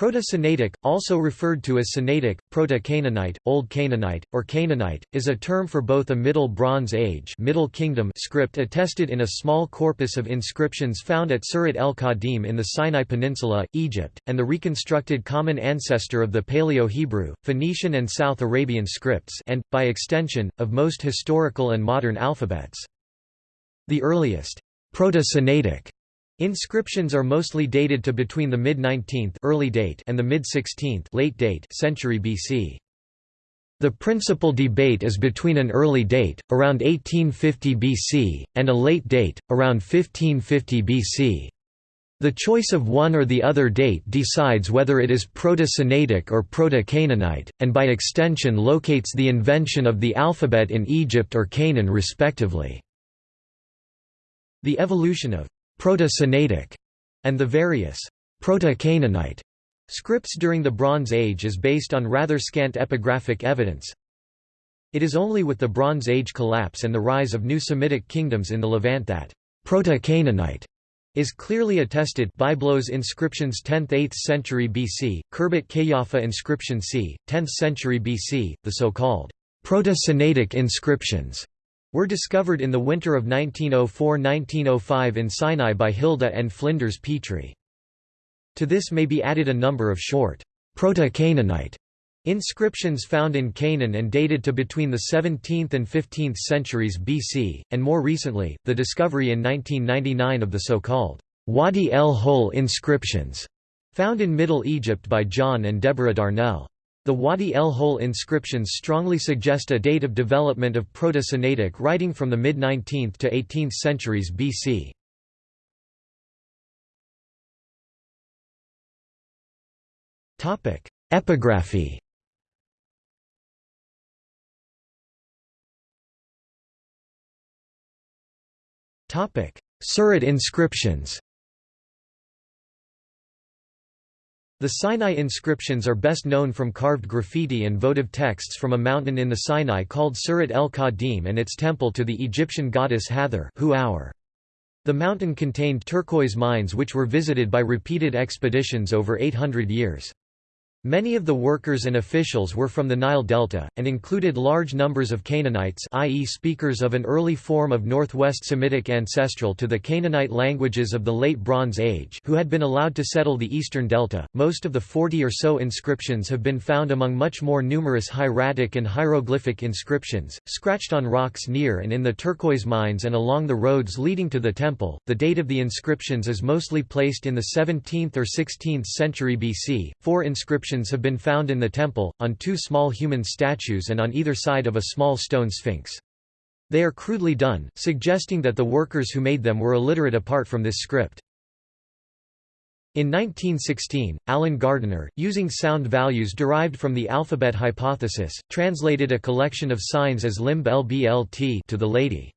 Proto-Sinaitic, also referred to as Sinaitic, Proto-Canaanite, Old Canaanite, or Canaanite, is a term for both a Middle Bronze Age Middle Kingdom script attested in a small corpus of inscriptions found at Serabit el-Khadim in the Sinai Peninsula, Egypt, and the reconstructed common ancestor of the Paleo-Hebrew, Phoenician and South Arabian scripts and, by extension, of most historical and modern alphabets. The earliest, Proto-Sinaitic Inscriptions are mostly dated to between the mid-19th early date and the mid-16th late date century BC. The principal debate is between an early date, around 1850 BC, and a late date, around 1550 BC. The choice of one or the other date decides whether it is Proto-Sinaitic or Proto-Canaanite, and by extension locates the invention of the alphabet in Egypt or Canaan respectively. The evolution of Proto-Sinaitic, and the various Proto-Canaanite scripts during the Bronze Age is based on rather scant epigraphic evidence. It is only with the Bronze Age collapse and the rise of new Semitic kingdoms in the Levant that Proto-Canaanite is clearly attested Byblos inscriptions 10th–8th century BC, Khirbet Qeiyafa inscription c. 10th century BC, the so-called Proto-Sinaitic inscriptions were discovered in the winter of 1904–1905 in Sinai by Hilda and Flinders Petrie. To this may be added a number of short, Proto-Canaanite inscriptions found in Canaan and dated to between the 17th and 15th centuries BC, and more recently, the discovery in 1999 of the so-called Wadi el-Hol inscriptions, found in Middle Egypt by John and Deborah Darnell. The Wadi el-Hol inscriptions strongly suggest a date of development of Proto-Sinaitic writing from the mid-19th to 18th centuries BC. Epigraphy Serabit inscriptions The Sinai inscriptions are best known from carved graffiti and votive texts from a mountain in the Sinai called Serabit el-Khadim and its temple to the Egyptian goddess Hathor The mountain contained turquoise mines which were visited by repeated expeditions over 800 years. Many of the workers and officials were from the Nile Delta, and included large numbers of Canaanites i.e. speakers of an early form of Northwest Semitic ancestral to the Canaanite languages of the Late Bronze Age who had been allowed to settle the eastern delta. Most of the 40 or so inscriptions have been found among much more numerous hieratic and hieroglyphic inscriptions, scratched on rocks near and in the turquoise mines and along the roads leading to the temple. The date of the inscriptions is mostly placed in the 17th or 16th century BC. Four inscriptions inscriptions have been found in the temple, on two small human statues and on either side of a small stone sphinx. They are crudely done, suggesting that the workers who made them were illiterate apart from this script. In 1916, Alan Gardiner, using sound values derived from the alphabet hypothesis, translated a collection of signs as limb lblt to the lady.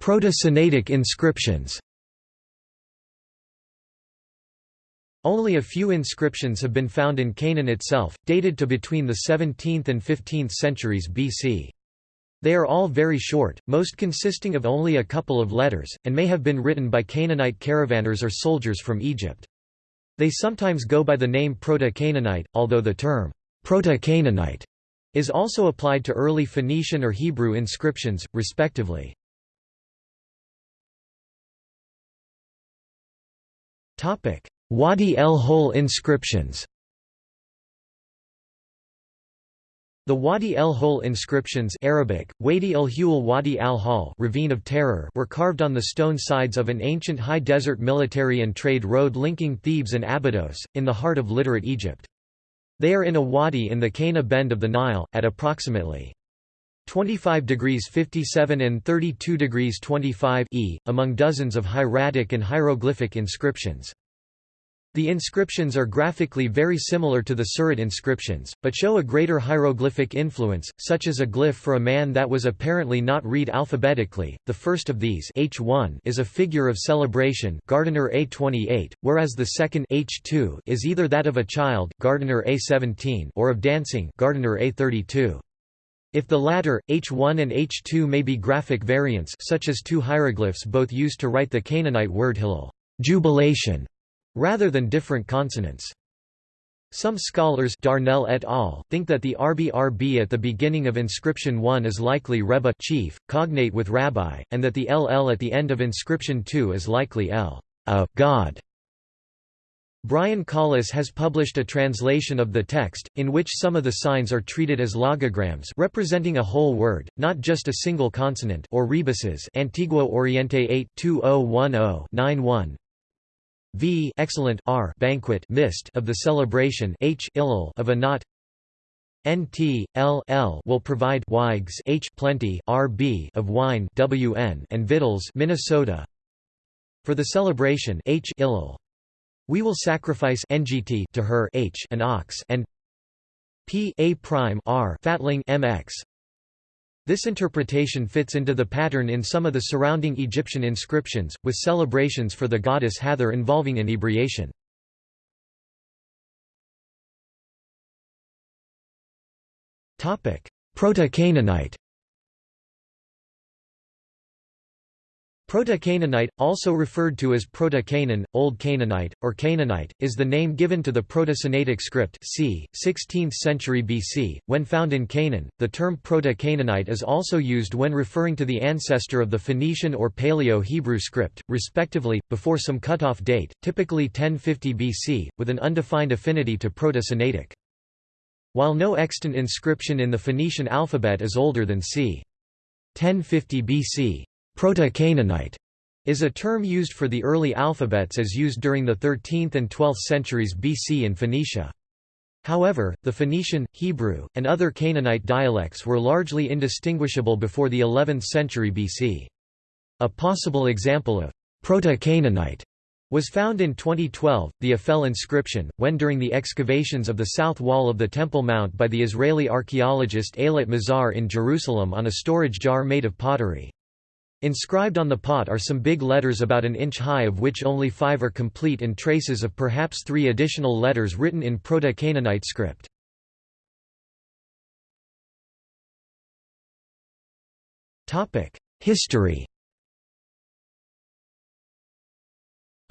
Proto-Sinaitic inscriptions Only a few inscriptions have been found in Canaan itself, dated to between the 17th and 15th centuries BC. They are all very short, most consisting of only a couple of letters, and may have been written by Canaanite caravanners or soldiers from Egypt. They sometimes go by the name Proto-Canaanite, although the term Proto-Canaanite is also applied to early Phoenician or Hebrew inscriptions, respectively. Topic: Wadi el-Hol inscriptions The Wadi el-Hol inscriptions Arabic, Wadi el-Hul Wadi al-Hal Ravine of Terror were carved on the stone sides of an ancient high desert military and trade road linking Thebes and Abydos, in the heart of literate Egypt. They are in a wadi in the Qena bend of the Nile, at approximately 25 degrees 57 and 32 degrees 25 e, among dozens of hieratic and hieroglyphic inscriptions. The inscriptions are graphically very similar to the Serabit inscriptions, but show a greater hieroglyphic influence, such as a glyph for a man that was apparently not read alphabetically. The first of these H1 is a figure of celebration Gardiner A28, whereas the second H2 is either that of a child Gardiner A17 or of dancing Gardiner A32. If the latter, H1 and H2 may be graphic variants such as two hieroglyphs both used to write the Canaanite word Hillel jubilation", rather than different consonants. Some scholars Darnell et al. think that the RBRB at the beginning of inscription 1 is likely Rebbe chief, cognate with rabbi, and that the LL at the end of inscription 2 is likely L a God. Brian Colless has published a translation of the text, in which some of the signs are treated as logograms representing a whole word, not just a single consonant or rebuses Antiguo Oriente 8 2010 91 v excellent r banquet mist of the celebration h illal of a knot nt l l will provide wigs h plenty rb of wine wn and victuals minnesota. For the celebration h illal we will sacrifice ngt to her h an ox and p a prime r fatling mx this interpretation fits into the pattern in some of the surrounding Egyptian inscriptions, with celebrations for the goddess Hathor involving inebriation. Proto-Canaanite Proto-Canaanite, also referred to as Proto-Canaan, Old Canaanite, or Canaanite, is the name given to the Proto-Sinaitic script c. 16th century BC. When found in Canaan, the term Proto-Canaanite is also used when referring to the ancestor of the Phoenician or Paleo-Hebrew script, respectively, before some cutoff date, typically 1050 BC, with an undefined affinity to Proto-Sinaitic. While no extant inscription in the Phoenician alphabet is older than c. 1050 BC, Proto-Canaanite is a term used for the early alphabets as used during the 13th and 12th centuries BC in Phoenicia. However, the Phoenician, Hebrew, and other Canaanite dialects were largely indistinguishable before the 11th century BC. A possible example of Proto-Canaanite was found in 2012, the Ophel inscription, when during the excavations of the south wall of the Temple Mount by the Israeli archaeologist Eilat Mazar in Jerusalem on a storage jar made of pottery. Inscribed on the pot are some big letters about an inch high of which only five are complete and traces of perhaps three additional letters written in Proto-Canaanite script. History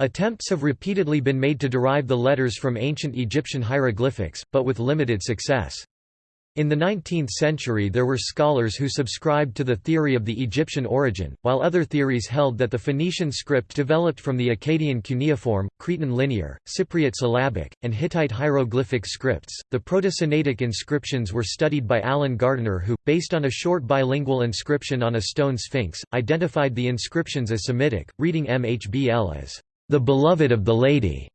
Attempts have repeatedly been made to derive the letters from ancient Egyptian hieroglyphics, but with limited success. In the 19th century there were scholars who subscribed to the theory of the Egyptian origin, while other theories held that the Phoenician script developed from the Akkadian cuneiform, Cretan linear, Cypriot syllabic, and Hittite hieroglyphic scripts. The Proto-Sinaitic inscriptions were studied by Alan Gardiner who, based on a short bilingual inscription on a stone sphinx, identified the inscriptions as Semitic, reading MHBL as the beloved of the lady,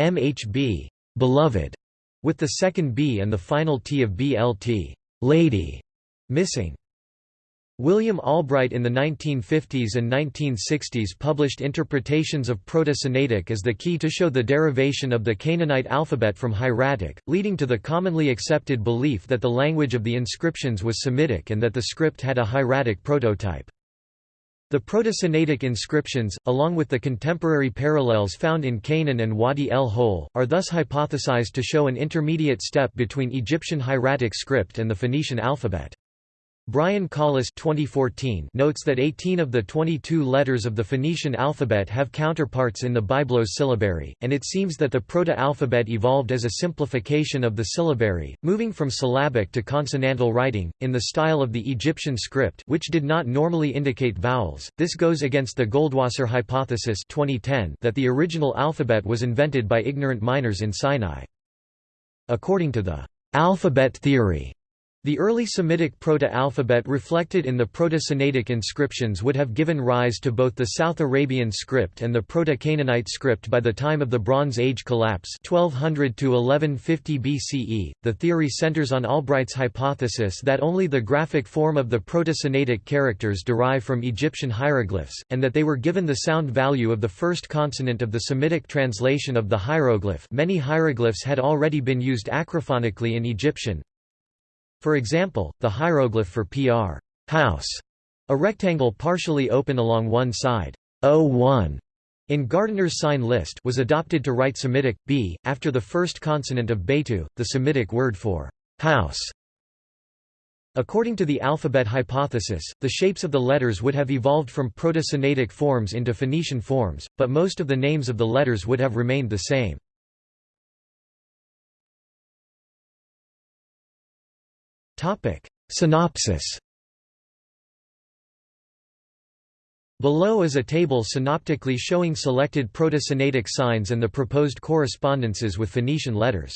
MHB, beloved, with the second B and the final T of BLT lady, missing. William Albright in the 1950s and 1960s published interpretations of Proto-Sinaitic as the key to show the derivation of the Canaanite alphabet from Hieratic, leading to the commonly accepted belief that the language of the inscriptions was Semitic and that the script had a hieratic prototype. The Proto-Sinaitic inscriptions, along with the contemporary parallels found in Canaan and Wadi el-Hol, are thus hypothesized to show an intermediate step between Egyptian hieratic script and the Phoenician alphabet. Brian Colless 2014 notes that 18 of the 22 letters of the Phoenician alphabet have counterparts in the Byblos syllabary, and it seems that the proto-alphabet evolved as a simplification of the syllabary, moving from syllabic to consonantal writing, in the style of the Egyptian script which did not normally indicate vowels. This goes against the Goldwasser hypothesis 2010 that the original alphabet was invented by ignorant miners in Sinai. According to the alphabet theory, the early Semitic proto-alphabet reflected in the Proto-Sinaitic inscriptions would have given rise to both the South Arabian script and the Proto-Canaanite script by the time of the Bronze Age collapse 1200 to 1150 BCE. The theory centers on Albright's hypothesis that only the graphic form of the Proto-Sinaitic characters derive from Egyptian hieroglyphs, and that they were given the sound value of the first consonant of the Semitic translation of the hieroglyph. Many hieroglyphs had already been used acrophonically in Egyptian, for example, the hieroglyph for pr house, a rectangle partially open along one side, O1, in Gardiner's sign list was adopted to write Semitic, b, after the first consonant of Beitu, the Semitic word for house. According to the alphabet hypothesis, the shapes of the letters would have evolved from Proto-Sinaitic forms into Phoenician forms, but most of the names of the letters would have remained the same. Synopsis Below is a table synoptically showing selected Proto-Sinaitic signs and the proposed correspondences with Phoenician letters.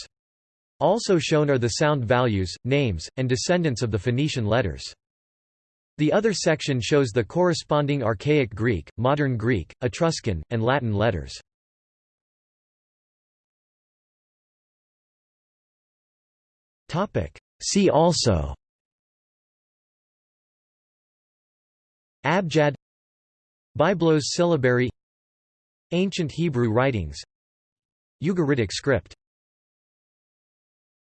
Also shown are the sound values, names, and descendants of the Phoenician letters. The other section shows the corresponding Archaic Greek, Modern Greek, Etruscan, and Latin letters. See also Abjad Byblos syllabary Ancient Hebrew writings Ugaritic script